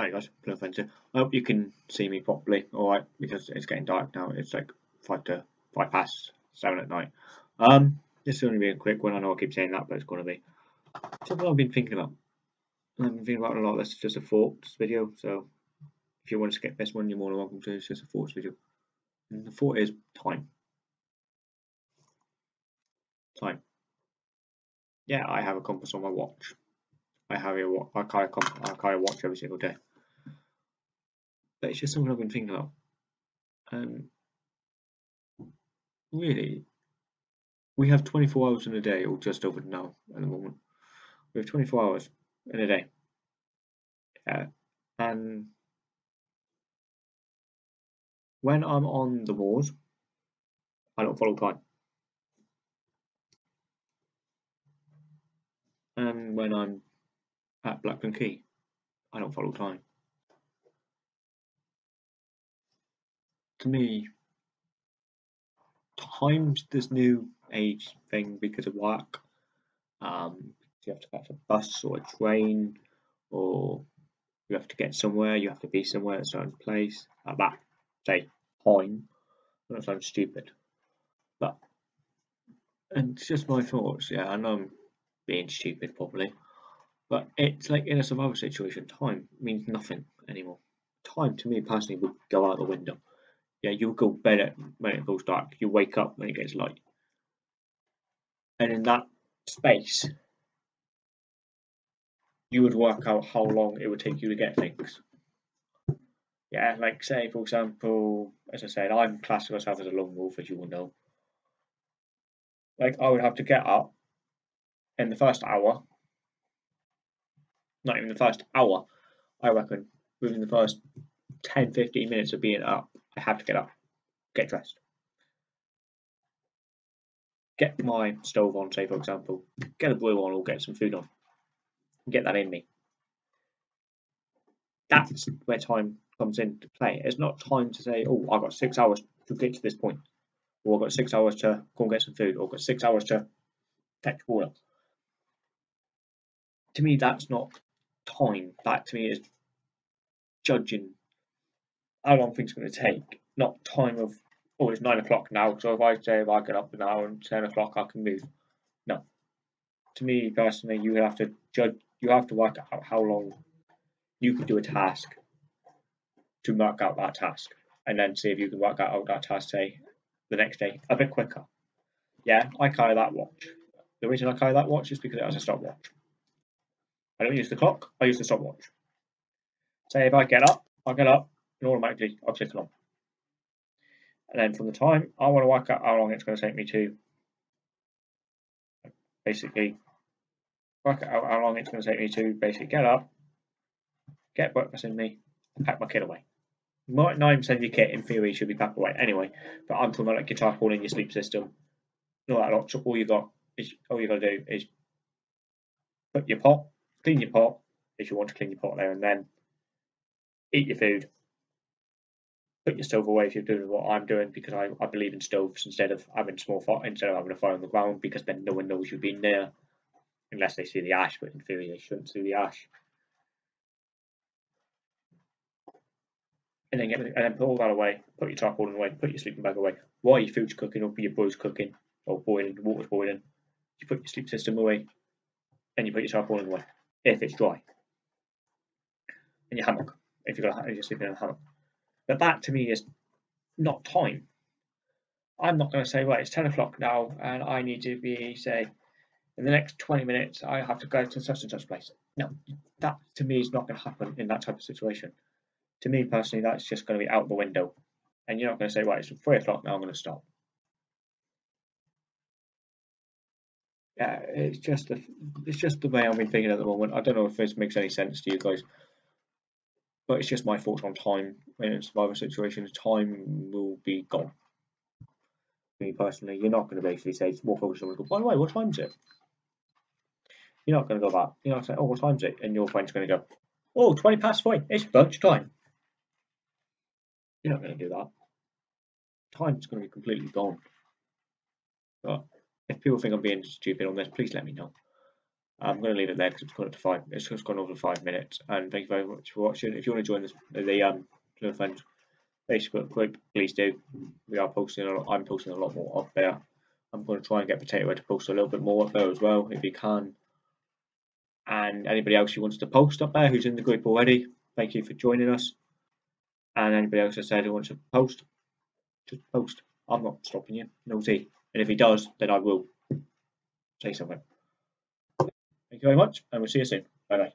Alright guys, no offensive. I hope you can see me properly, alright, because it's getting dark now. It's like five to five past seven at night. Um, this is only be a quick one. I know I keep saying that, but it's going to be. something I've been thinking about. I've been thinking about a lot. This is just a thoughts video. So if you want to skip this one, you're more than welcome to. It's just a thoughts video. And the thought is time. Time. Yeah, I have a compass on my watch. I have carry a watch every single day. It's just something I've been um, thinking about. And really, we have 24 hours in a day, or just over now at the moment. We have 24 hours in a day. And when I'm on the moors, I don't follow time. And when I'm at Blackburn Key, I don't follow time. To me, time's this new age thing because of work. Um, you have to catch a bus or a train, or you have to get somewhere, you have to be somewhere at a certain place at that, say, time. That sounds stupid. But, and it's just my thoughts, yeah, I know I'm being stupid probably. But it's like in a survival situation, time means nothing anymore. Time to me personally would go out the window. Yeah, you go bed when it goes dark. You wake up when it gets light. And in that space, you would work out how long it would take you to get things. Yeah, like say for example, as I said, I'm classing myself as a lone wolf, as you will know. Like I would have to get up in the first hour not even the first hour, I reckon, within the first 10 15 minutes of being up, I have to get up, get dressed, get my stove on, say for example, get a brew on or get some food on, get that in me. That's where time comes into play. It's not time to say, oh, I've got six hours to get to this point, or I've got six hours to go and get some food, or I've got six hours to fetch water. To me, that's not time. That to me is judging how long things going to take, not time of oh it's nine o'clock now. So if I say if I get up now and ten o'clock I can move. No. To me personally, you have to judge. You have to work out how long you can do a task to mark out that task, and then see if you can work out that task say the next day a bit quicker. Yeah, I carry that watch. The reason I carry that watch is because it has a stopwatch. I don't use the clock, I use the stopwatch. Say if I get up, I get up automatically I'll click on. And then from the time, I want to work out how long it's going to take me to basically work out how long it's going to take me to basically get up, get breakfast in me, and pack my kit away. Might not even send your kit in theory should be packed away anyway, but I'm talking about like your your sleep system. Not that lot. So all you got is all you got to do is put your pot clean your pot if you want to clean your pot there and then, eat your food, put your stove away if you're doing what I'm doing because I, I believe in stoves instead of having small fire instead of having a fire on the ground because then no one knows you've been there unless they see the ash, but in theory they shouldn't see the ash. And then get and then put all that away, put your tarpaulin away, put your sleeping bag away. While your food's cooking or your boil's cooking or boiling, the water's boiling, you put your sleep system away and you put your tarpaulin away if it's dry. And your hammock, if you've got if you're sleeping in a hammock. But that to me is not time. I'm not going to say, right, it's 10 o'clock now and I need to be, say, in the next 20 minutes, I have to go to such and such place. No, that to me is not going to happen in that type of situation. To me personally, that's just going to be out the window. And you're not going to say, right, it's 3 o'clock now, I'm going to stop. yeah, it's just the it's just the way I've been thinking at the moment. I don't know if this makes any sense to you guys, but it's just my thoughts on time in a survival situation. Time will be gone. Me personally, you're not going to basically say walk over to someone go, by the way, what time is it? You're not going to go back. You're not saying, oh, what time is it? And your friend's going to go, oh, 20 past five. It's lunch time. You're not going to do that. Time's going to be completely gone. But if people think I'm being stupid on this, please let me know. I'm going to leave it there because it's gone up to five. It's just gone over five minutes. And thank you very much for watching. If you want to join this, the um, friends Facebook group, please do. We are posting. A lot, I'm posting a lot more up there. I'm going to try and get Potato to post a little bit more up there as well, if he can. And anybody else who wants to post up there, who's in the group already, thank you for joining us. And anybody else that said who wants to post, just post. I'm not stopping you, nosy. And if he does, then I will say something. Thank you very much, and we'll see you soon. Bye bye.